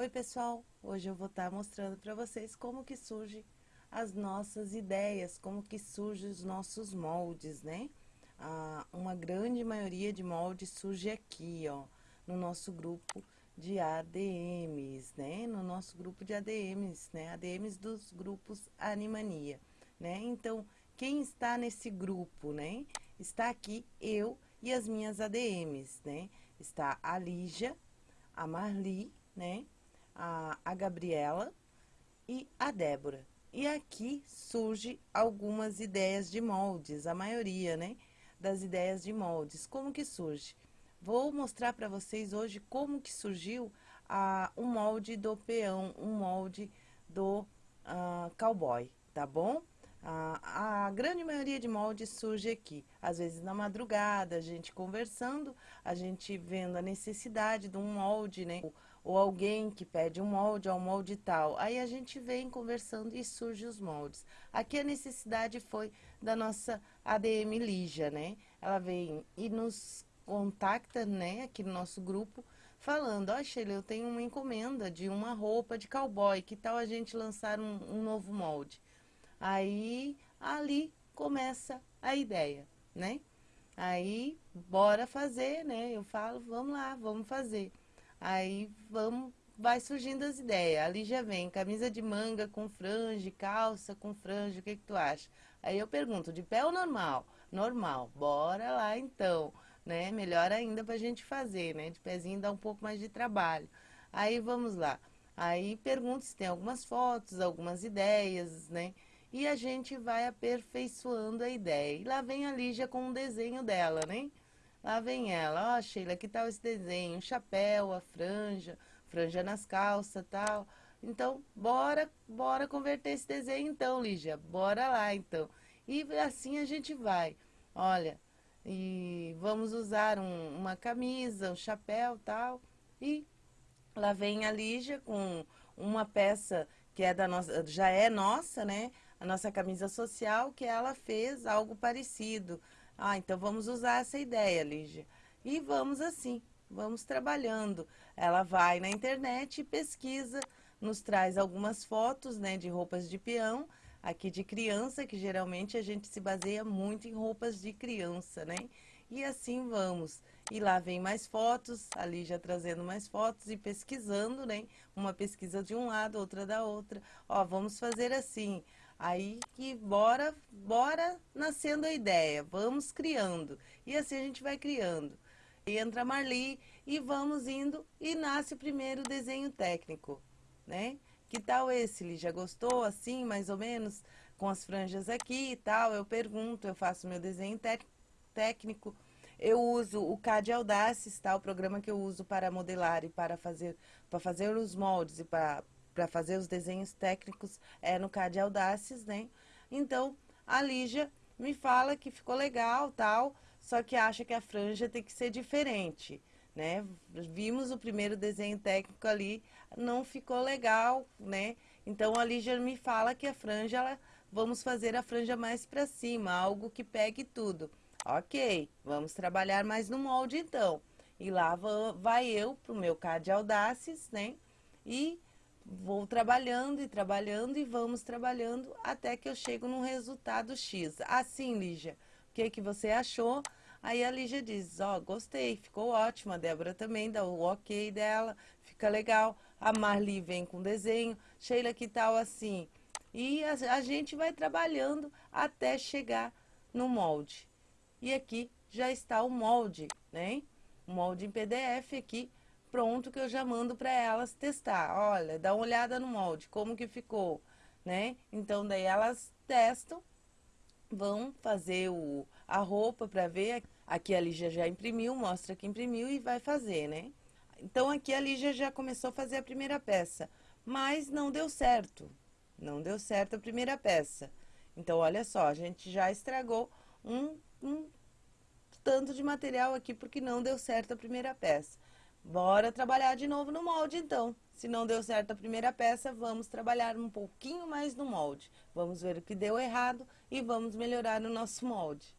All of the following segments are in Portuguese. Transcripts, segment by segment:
Oi pessoal, hoje eu vou estar mostrando para vocês como que surge as nossas ideias, como que surgem os nossos moldes, né? Ah, uma grande maioria de moldes surge aqui, ó, no nosso grupo de ADMs, né? No nosso grupo de ADMs, né? ADMs dos grupos Animania, né? Então, quem está nesse grupo, né? Está aqui eu e as minhas ADMs, né? Está a Lígia, a Marli, né? A, a Gabriela e a Débora. E aqui surge algumas ideias de moldes, a maioria, né, das ideias de moldes. Como que surge? Vou mostrar para vocês hoje como que surgiu a, um molde do peão, um molde do uh, cowboy, tá bom? A, a, grande maioria de moldes surge aqui, às vezes na madrugada, a gente conversando, a gente vendo a necessidade de um molde, né? ou alguém que pede um molde ou um molde tal. Aí a gente vem conversando e surge os moldes. Aqui a necessidade foi da nossa ADM Lígia, né? Ela vem e nos contacta, né, aqui no nosso grupo, falando, ó, oh, Sheila, eu tenho uma encomenda de uma roupa de cowboy, que tal a gente lançar um, um novo molde? Aí, ali começa a ideia, né? Aí, bora fazer, né? Eu falo, vamos lá, vamos fazer. Aí vamos, vai surgindo as ideias. Ali já vem camisa de manga com franja, calça com franja, o que, que tu acha? Aí eu pergunto, de pé ou normal? Normal, bora lá então, né? Melhor ainda pra gente fazer, né? De pezinho dá um pouco mais de trabalho. Aí vamos lá. Aí pergunto se tem algumas fotos, algumas ideias, né? E a gente vai aperfeiçoando a ideia. E lá vem a Lígia com um desenho dela, né? Lá vem ela, ó oh, Sheila, que tal esse desenho? O chapéu, a franja, franja nas calças tal. Então, bora, bora converter esse desenho então, Lígia. Bora lá então. E assim a gente vai. Olha, e vamos usar um, uma camisa, um chapéu tal. E lá vem a Lígia com uma peça que é da nossa, já é nossa, né? A nossa camisa social, que ela fez algo parecido. Ah, então vamos usar essa ideia, Lígia. E vamos assim, vamos trabalhando. Ela vai na internet e pesquisa, nos traz algumas fotos, né, de roupas de peão, aqui de criança, que geralmente a gente se baseia muito em roupas de criança, né? E assim vamos. E lá vem mais fotos, a Lígia trazendo mais fotos e pesquisando, né? Uma pesquisa de um lado, outra da outra. Ó, vamos fazer assim. Aí que bora, bora nascendo a ideia, vamos criando. E assim a gente vai criando. E entra a Marli e vamos indo e nasce o primeiro desenho técnico, né? Que tal esse, Li? Já gostou assim, mais ou menos, com as franjas aqui e tal? Eu pergunto, eu faço meu desenho técnico. Eu uso o CAD Audaces, tá? O programa que eu uso para modelar e para fazer, para fazer os moldes e para para fazer os desenhos técnicos é no CAD Audaces, né? Então, a Lígia me fala que ficou legal, tal, só que acha que a franja tem que ser diferente, né? Vimos o primeiro desenho técnico ali, não ficou legal, né? Então, a Lígia me fala que a franja, ela, vamos fazer a franja mais para cima, algo que pegue tudo. Ok, vamos trabalhar mais no molde então. E lá vai eu pro meu CAD Audaces, né? E vou trabalhando e trabalhando e vamos trabalhando até que eu chego num resultado X. Assim, Lígia, o que, que você achou? Aí a Lígia diz, ó, oh, gostei, ficou ótimo, a Débora também dá o ok dela, fica legal. A Marli vem com desenho, Sheila, que tal assim? E a, a gente vai trabalhando até chegar no molde. E aqui já está o molde, né? O molde em PDF aqui, pronto que eu já mando para elas testar. Olha, dá uma olhada no molde, como que ficou, né? Então, daí elas testam, vão fazer o, a roupa para ver. Aqui a Lígia já imprimiu, mostra que imprimiu e vai fazer, né? Então, aqui a Lígia já começou a fazer a primeira peça, mas não deu certo. Não deu certo a primeira peça. Então, olha só, a gente já estragou um, um tanto de material aqui porque não deu certo a primeira peça. Bora trabalhar de novo no molde, então. Se não deu certo a primeira peça, vamos trabalhar um pouquinho mais no molde. Vamos ver o que deu errado e vamos melhorar o nosso molde.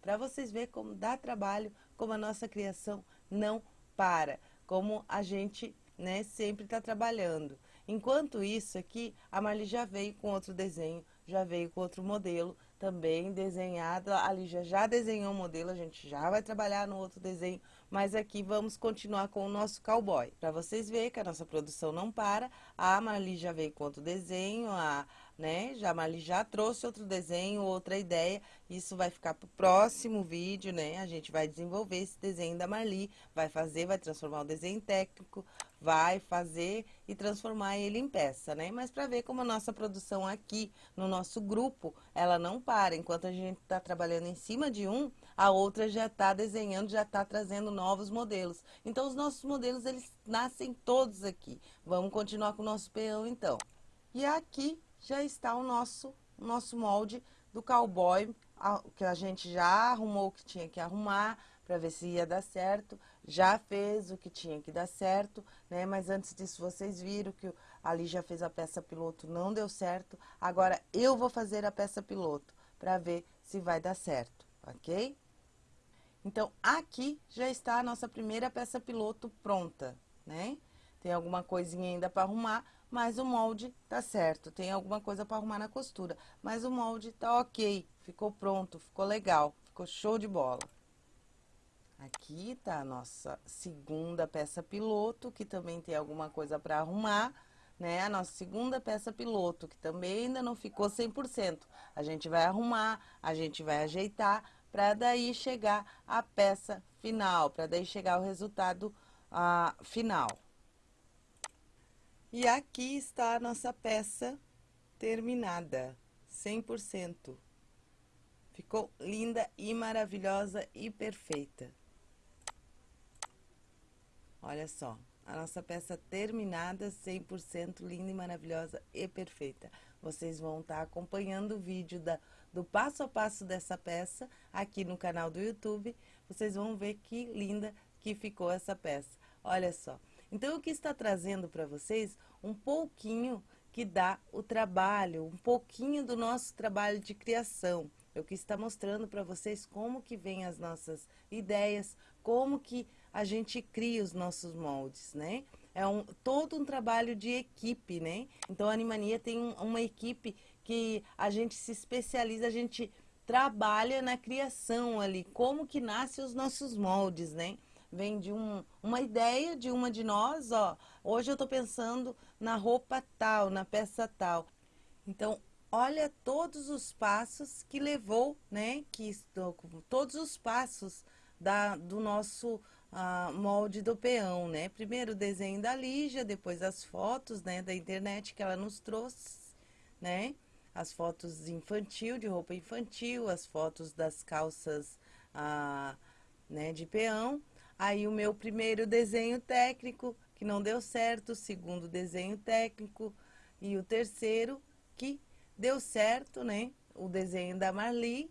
Para vocês verem como dá trabalho, como a nossa criação não para. Como a gente né, sempre está trabalhando. Enquanto isso aqui, a Marli já veio com outro desenho, já veio com outro modelo, também desenhado. A Lígia já desenhou o modelo, a gente já vai trabalhar no outro desenho, mas aqui vamos continuar com o nosso cowboy. Para vocês verem que a nossa produção não para, a Marli já veio com outro desenho, a, né, já, a Marli já trouxe outro desenho, outra ideia, isso vai ficar para o próximo vídeo, né, a gente vai desenvolver esse desenho da Marli, vai fazer, vai transformar o desenho técnico, vai fazer e transformar ele em peça, né? Mas para ver como a nossa produção aqui no nosso grupo, ela não para. Enquanto a gente está trabalhando em cima de um, a outra já está desenhando, já está trazendo novos modelos. Então, os nossos modelos, eles nascem todos aqui. Vamos continuar com o nosso peão, então. E aqui já está o nosso, o nosso molde do cowboy, que a gente já arrumou o que tinha que arrumar, para ver se ia dar certo. Já fez o que tinha que dar certo, né? Mas antes disso, vocês viram que ali já fez a peça piloto, não deu certo. Agora, eu vou fazer a peça piloto para ver se vai dar certo, ok? Então, aqui já está a nossa primeira peça piloto pronta, né? Tem alguma coisinha ainda para arrumar, mas o molde tá certo. Tem alguma coisa para arrumar na costura, mas o molde tá ok. Ficou pronto, ficou legal, ficou show de bola. Aqui tá a nossa segunda peça piloto, que também tem alguma coisa para arrumar, né? A nossa segunda peça piloto, que também ainda não ficou 100%. A gente vai arrumar, a gente vai ajeitar, para daí chegar a peça final, para daí chegar o resultado ah, final. E aqui está a nossa peça terminada, 100%. Ficou linda e maravilhosa e perfeita. Olha só, a nossa peça terminada, 100% linda e maravilhosa e perfeita. Vocês vão estar tá acompanhando o vídeo da, do passo a passo dessa peça aqui no canal do YouTube. Vocês vão ver que linda que ficou essa peça. Olha só. Então, eu quis estar trazendo para vocês um pouquinho que dá o trabalho, um pouquinho do nosso trabalho de criação. Eu quis estar mostrando para vocês como que vem as nossas ideias, como que a gente cria os nossos moldes, né? É um, todo um trabalho de equipe, né? Então, a Animania tem um, uma equipe que a gente se especializa, a gente trabalha na criação ali, como que nascem os nossos moldes, né? Vem de um, uma ideia de uma de nós, ó, hoje eu tô pensando na roupa tal, na peça tal. Então, olha todos os passos que levou, né, que estou, todos os passos da, do nosso molde do peão, né? Primeiro o desenho da Lígia, depois as fotos, né, da internet que ela nos trouxe, né? As fotos infantil, de roupa infantil, as fotos das calças, ah, né, de peão. Aí o meu primeiro desenho técnico, que não deu certo, o segundo desenho técnico e o terceiro que deu certo, né? O desenho da Marli,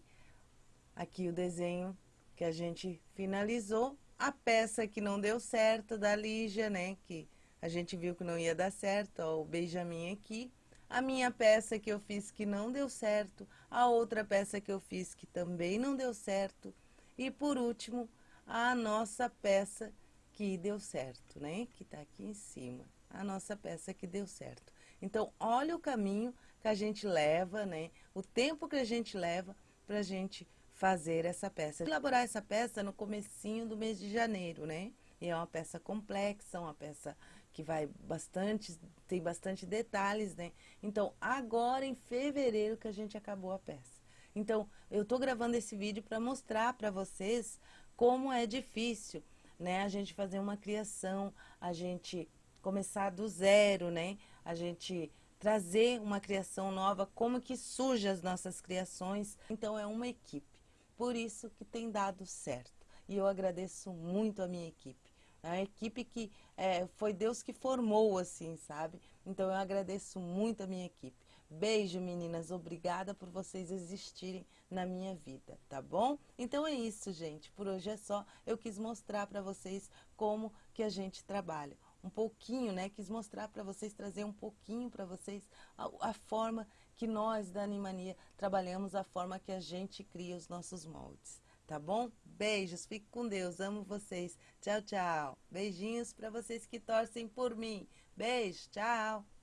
aqui o desenho que a gente finalizou a peça que não deu certo da Lígia, né? Que a gente viu que não ia dar certo, ó, o Benjamin aqui. A minha peça que eu fiz que não deu certo. A outra peça que eu fiz que também não deu certo. E por último, a nossa peça que deu certo, né? Que tá aqui em cima. A nossa peça que deu certo. Então, olha o caminho que a gente leva, né? O tempo que a gente leva pra gente fazer essa peça. Elaborar essa peça no comecinho do mês de janeiro, né? E é uma peça complexa, uma peça que vai bastante, tem bastante detalhes, né? Então, agora em fevereiro que a gente acabou a peça. Então, eu tô gravando esse vídeo para mostrar para vocês como é difícil, né? A gente fazer uma criação, a gente começar do zero, né? A gente trazer uma criação nova, como que surge as nossas criações. Então, é uma equipe. Por isso que tem dado certo. E eu agradeço muito a minha equipe. A equipe que é, foi Deus que formou, assim, sabe? Então eu agradeço muito a minha equipe. Beijo, meninas. Obrigada por vocês existirem na minha vida, tá bom? Então é isso, gente. Por hoje é só. Eu quis mostrar para vocês como que a gente trabalha. Um pouquinho, né? Quis mostrar para vocês, trazer um pouquinho para vocês a, a forma que nós da Animania trabalhamos a forma que a gente cria os nossos moldes. tá bom? Beijos, fique com Deus, amo vocês. Tchau, tchau. Beijinhos para vocês que torcem por mim. Beijo, tchau.